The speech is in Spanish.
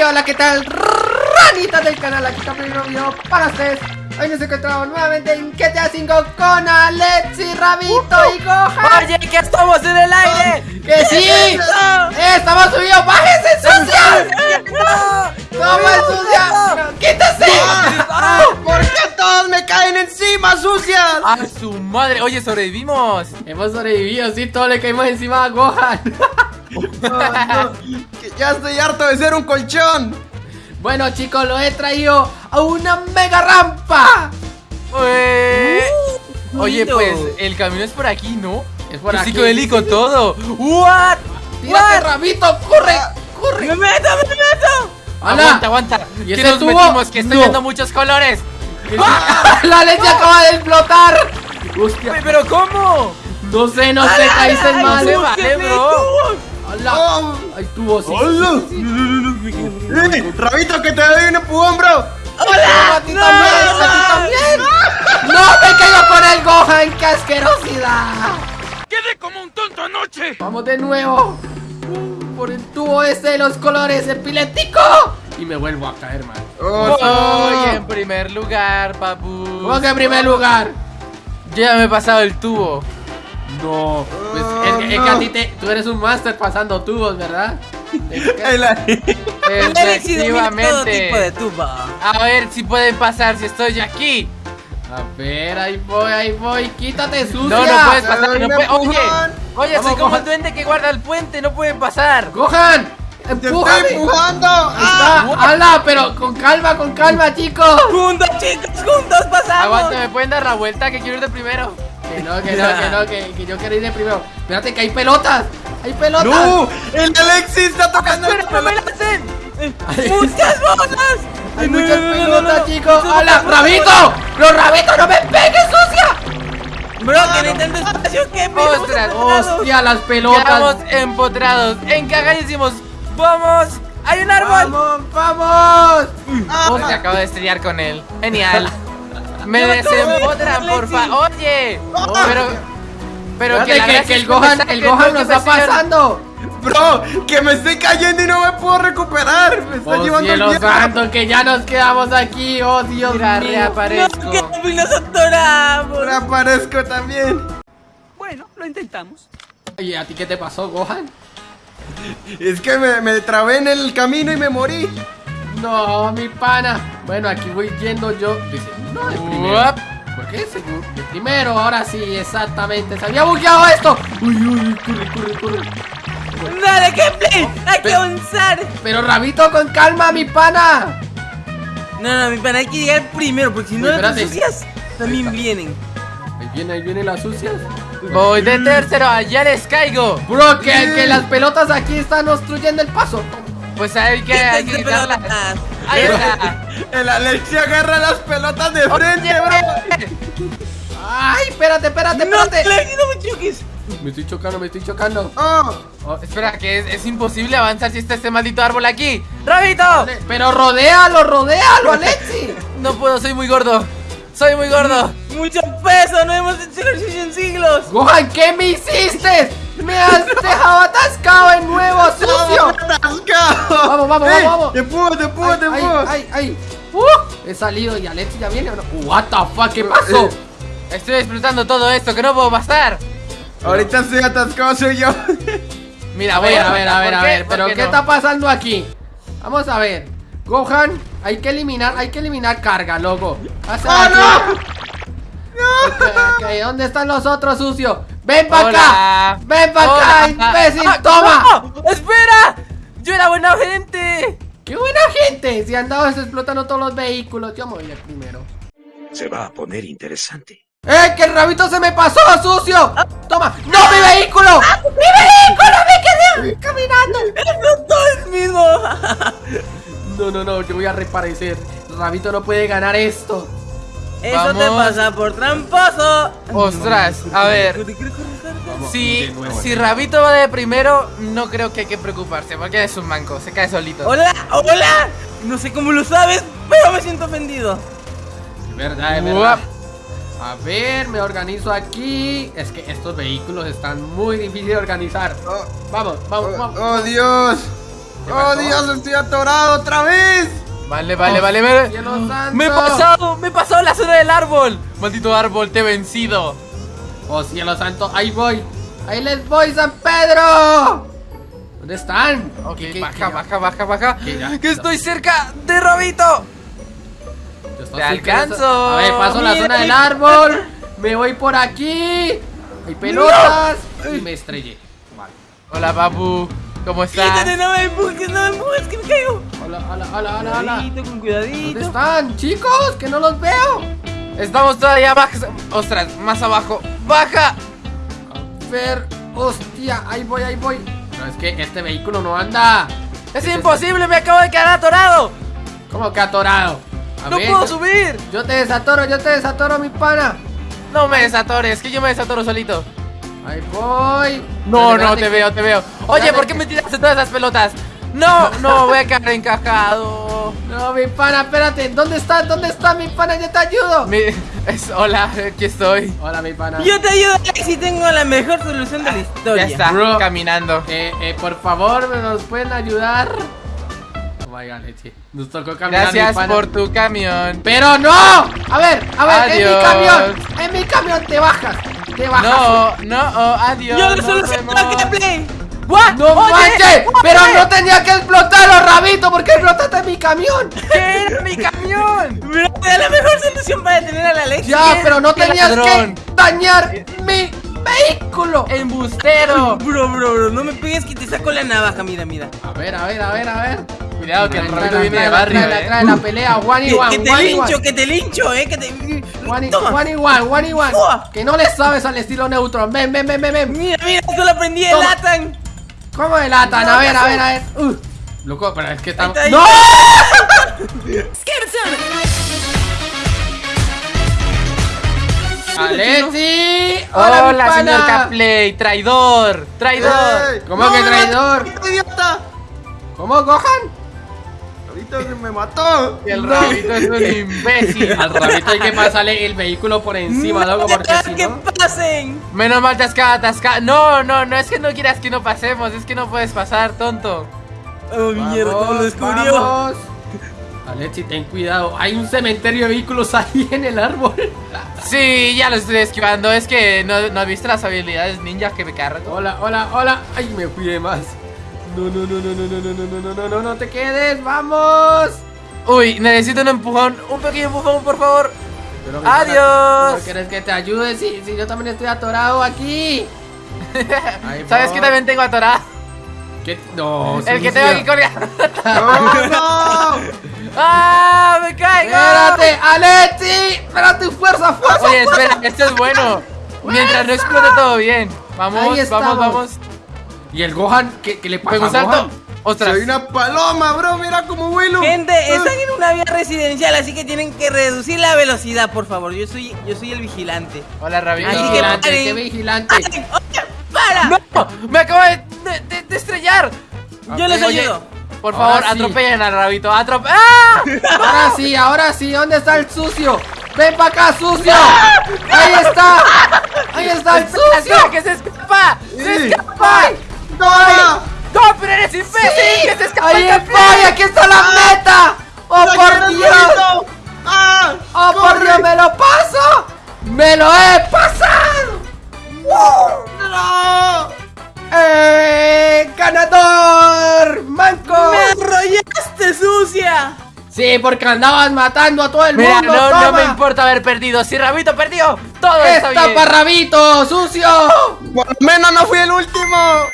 Y hola, ¿qué tal? Ranitas del canal, aquí está primer video para ustedes Hoy nos encontramos nuevamente en GTA 5 con Alexi, Rabito y Gohan Oye, que estamos en el aire ¡Que sí! ¡Eh, ¡Estamos subidos! ¡Bájense, sucia! ¡Toma, sucia! ¡Quítese! ¿Por qué todos me caen encima, sucias? ¡A su madre! Oye, sobrevivimos Hemos sobrevivido, sí, todos le caímos encima a Gohan No, ya estoy harto de ser un colchón. Bueno, chicos, lo he traído a una mega rampa Oye, lindo. pues, el camino es por aquí, ¿no? Es por aquí. Sí, con él y con todo ¡What! ¡Tírate, Rabito! ¡Corre! ¡Corre! ¡Me meto, me meto! ¡Hala! Aguanta, aguanta ¿Y ¿Qué ese nos tubo? metimos? Que estoy No. viendo muchos colores ¡La leche acaba de explotar! ¡Hostia! ¿Pero cómo? No sé, no sé, caíste mal. se vale, bro ¡Hala! Oh. ¡Hay tubos! sí, ¡Hola! sí, sí, sí. Rabito, que te doy un empujón, bro. ¡Hola! ¡A ti también! ¡A ti también! ¡No me caigo con el Gohan! ¡Qué asquerosidad! ¡Quedé como un tonto anoche! ¡Vamos de nuevo! Por el tubo este de los colores epiléptico. Y me vuelvo a caer mal. Oh, Voy no. en primer lugar, papu ¿Cómo que en primer lugar? Yo ya me he pasado el tubo No, pues Oh, es, que- es no. que a ti te, tú eres un máster pasando tubos, ¿verdad? Tipo de Efectivamente tuba. A ver si pueden pasar si estoy aquí A ver, ahí voy, ahí voy. Quítate, sucia. No, no puedes pasar, no un puedes. Oye, oye, Vamos, soy como el duende que guarda el puente, no pueden pasar. Gohan, ¡Te estoy empújame. empujando! Está, ¡Hala! Pero con calma, con calma, chicos. Juntos, chicos, juntos pasamos. Aguanta, ¿me pueden dar la vuelta? Que quiero ir de primero. Que no, que no, que no, que, que yo quiero ir de primero. Espérate, que hay pelotas. Hay pelotas. ¡No! ¡El Alexis está tocando ¡Espera, no me la hacen! ¡Muchas bolas! Hay No, muchas no, no, pelotas, no, no. chicos. No, ¡Hala! no, no, ¡Rabito! ¡Los rabitos no me pegues, sucia! Bro, tiene tanto espacio que me Ostras, ¡Hostia, las Quedamos pelotas! empotrados, encagadísimos. ¡Vamos! ¡Hay un árbol! ¡Vamos, vamos! Oh, se acabo de estrellar con él. Genial. Me desempotran, por favor. Oye, pero. Pero que, gracia que el Gohan, el Gohan no nos que está pasando. Bro, que me estoy cayendo y no me puedo recuperar. Me está ¡Oh, llevando el cielo viento. santo! Que ya nos quedamos aquí. ¡Oh, Dios Mira, mío! reaparezco. No, que nos atoramos. Ahora aparezco también. Bueno, lo intentamos. Oye, ¿a ti qué te pasó, Gohan? Es que me, me trabé en el camino y me morí. No, mi pana. Bueno, aquí voy yendo yo. Dice, no, de primero. ¿Por qué seguro? De primero, ahora sí, exactamente. Se había bugueado esto. Uy, uy, corre, corre, corre. Dale, Kemplay. Hay que avanzar. Pero Rabito, con calma, mi pana. No, no, mi pana, hay que llegar primero, porque si no las sucias también vienen. Ahí viene, ahí vienen las sucias. Voy de tercero, allá les caigo. Bro, que, que las pelotas aquí están obstruyendo el paso. Pues hay que, hay que quitarlas. Pelotas. Ahí está. El Alexis agarra las pelotas de frente, bro. Ay, espérate, espérate, No, espérate. Alexi, no me choques. Me estoy chocando, me estoy chocando. Oh, Oh, espera, que es, es imposible avanzar si está este maldito árbol aquí. ¡Rabito! Pero rodéalo, rodéalo, Alexi. No puedo, soy muy gordo. Soy muy gordo. Mucho peso, no hemos hecho ejercicio en siglos. Gohan, ¿qué me hiciste? Me has dejado atascado en nuevo, sucio. atascado. Vamos, vamos, Eh, vamos, vamos. Te empujo, te empujo, te Ay, empujo. ay, ay, ay. Uh, he salido y Alexi ya viene. ¿o no? What the fuck, ¿qué pasó? Estoy explotando todo esto, que no puedo pasar. Ahorita estoy atascado, soy yo. Mira, A voy ver, a ver, a ¿por ver, a ver. ¿Por Pero ¿qué no? está pasando aquí? Vamos a ver. Gohan, hay que eliminar, hay que eliminar carga, loco. ¡Ah, aquí. no! Ok, ¿Dónde están los otros sucios? ¡Ven para acá! ¡Ven para acá, imbécil! Ah, ¡Toma! no, ¡Espera! ¡Yo era buena gente! ¡Qué buena gente! Si han dado eso explotando todos los vehículos, yo me voy primero. Se va a poner interesante. ¡Eh! ¡Que el rabito se me pasó, sucio! ¡Toma! ¡No, mi vehículo! ¡Mi vehículo! ¡Me quedé caminando! ¡Explotó el mismo! No, no, no, yo voy a reparecer. El rabito no puede ganar esto. Eso te Vamos. pasa por tramposo. Ostras, a ver. Si, si Rabito va de primero, no creo que hay que preocuparse, porque es un manco, se cae solito. Hola, hola. No sé cómo lo sabes, pero me siento ofendido. Es verdad, es Guap. verdad. A ver, me organizo aquí. Es que estos vehículos están muy difíciles de organizar. Oh, Vamos, vamos, oh, vamos. oh, Dios. ¡Oh, Dios! ¡Estoy atorado otra vez! Vale, vale, vale. Santo. me he pasado, me he pasado la zona del árbol. Maldito árbol, te he vencido. Oh, cielo santo, ahí voy. Ahí les voy, San Pedro. ¿Dónde están? Ok, ¿Qué- qué- baja, qué- baja, baja, baja. Que estoy cerca de Rabito. Te alcanzo. A ver, paso la zona del árbol. Me voy por aquí. Hay pelotas. Y me estrellé. Vale. Hola, papu. ¿Cómo estás? Quítate, no me empujes, no me empujes, que me caigo. Hola, hola, hola, hola, hola. Cuidadito, con ¿Dónde están, chicos? Que no los veo. Estamos todavía más. Ostras, más abajo. ¡Baja! A ver, hostia, ahí voy, ahí voy. No, es que este vehículo no anda. ¡Es imposible! ¡Me acabo de quedar atorado! ¿Cómo que atorado? A ¡No ver, puedo yo- subir! Yo te desatoro, yo te desatoro, mi pana. No me desatores, que yo me desatoro solito. Ahí voy. No, no, te que- veo, te veo. Oye, ¿por qué me tiraste todas esas pelotas? No, no, voy a quedar encajado. No, mi pana, espérate. ¿Dónde está? ¿Dónde está mi pana? Yo te ayudo. Mi- es, hola, aquí estoy. Hola, mi pana. Yo te ayudo, y tengo la mejor solución de la historia. Ya está, Bro. caminando. Eh, eh, por favor, ¿me nos pueden ayudar? Oh my god, leche. Nos tocó caminar, mi Gracias pana. por tu camión. ¡Pero no! A ver, a ver, en mi camión. En mi camión te bajas. No, no, oh, adiós. Yo solución vemos. la que play. ¿What? ¡No Oye, manches! oye, ¡Pero no tenía que explotarlo, Rabito! ¿Por qué explotaste mi camión? ¿Qué era mi camión? Da la mejor solución para detener a la Alex. Ya, pero no tenías ladrón. que dañar mi vehículo. ¡Embustero! Bro, bro, bro, no me pegues que te saco la navaja, mira, mira. A ver, a ver, a ver, a ver. Cuidado que el trae, viene de barrio, trae, eh. trae la pelea, one y Que, one, que te lincho, que te lincho, eh, que te... One y, one y one, y one. Que no le sabes al estilo Neutron. Ven, ven, ven, ven, ven. Mira, mira, esto lo aprendí de. Latan. ¿Cómo delatan? No, A ver, a ver, a ver. Uh. Loco, pero es que estamos. ¡No! ¡Alexi! Hola, pana! señor Capley, traidor, traidor. ¡Ey! ¿Cómo ¡No, que traidor? idiota! ¿Cómo, Gohan? Ahorita se me mató. El rabito es un imbécil. Al rabito hay que pasarle el vehículo por encima, loco, porque si que no. pasen! Menos mal quedado atascado. No, no, no es que no quieras que no pasemos, es que no puedes pasar, tonto. Oh, mierda, ¿cómo lo descubrió? vamos. Alexi, ten cuidado. Hay un cementerio de vehículos ahí en el árbol. Sí, ya lo estoy esquivando. Es que no, no has visto las habilidades ninja que me cargo. Hola, hola, hola. Ay, me fui de más. No, no, no, no, no, no, no, no, no, no, no, no, no te quedes. Vamos. Uy, necesito un empujón, un pequeño empujón, por favor. Pero, Adiós. pana, ¿No quieres que te ayude? Si, si yo también estoy atorado aquí. Ahí ¿Sabes que también tengo atorado? ¿Qué? No, El que tengo aquí colgado. ¡No, no! ¡Ah! ¡Me caigo! ¡Espérate, Alexi! ¡Espérate, fuerza, fuerza! Oye, espera, esto es bueno. Mientras no explote todo bien. Vamos, Ahí vamos, vamos. ¿Y el Gohan? ¿Qué, qué le pasa a salto. Gohan? Ostras. Soy una paloma, bro. Mira cómo vuelo. Gente, están en una vía residencial, así que tienen que reducir la velocidad, por favor. Yo soy, yo soy el vigilante. Hola, Rabito. Así que Vigilante, paren. qué vigilante. ¡Ay, oye, ¡Para! ¡No! ¡Me acabo de, de- de- de estrellar! Yo les Oye, ayudo. Por favor, sí. atropellen al rabito. ¡Atrope ¡Ah! Ahora sí, ahora sí, ¿dónde está el sucio? ¡Ven para acá, sucio! ¡Ahí está! ¡Ahí está el sucio! ¡Espera, que se escapa! ¡Se escapa! ¡No, pero eres imbécil! ¡Sí! ¡Que se escapa ¡Ahí el café! ¡Aquí está la meta! ¡Oh, ¡Ya por Dios! jueguito! ¡Ah! ¡Oh, por ¡Corre! Dios, me lo paso! ¡Me lo he pasado! ¡No! ¡Eh! ¡Ganador! ¡Manco! ¡Me arrollaste, sucia! Sí, porque andabas matando a todo el Mira, mundo. no, no me importa haber perdido. Si Rabito perdió, todo está ¡Esta bien. parrabito, sucio! Por lo menos no fui el último.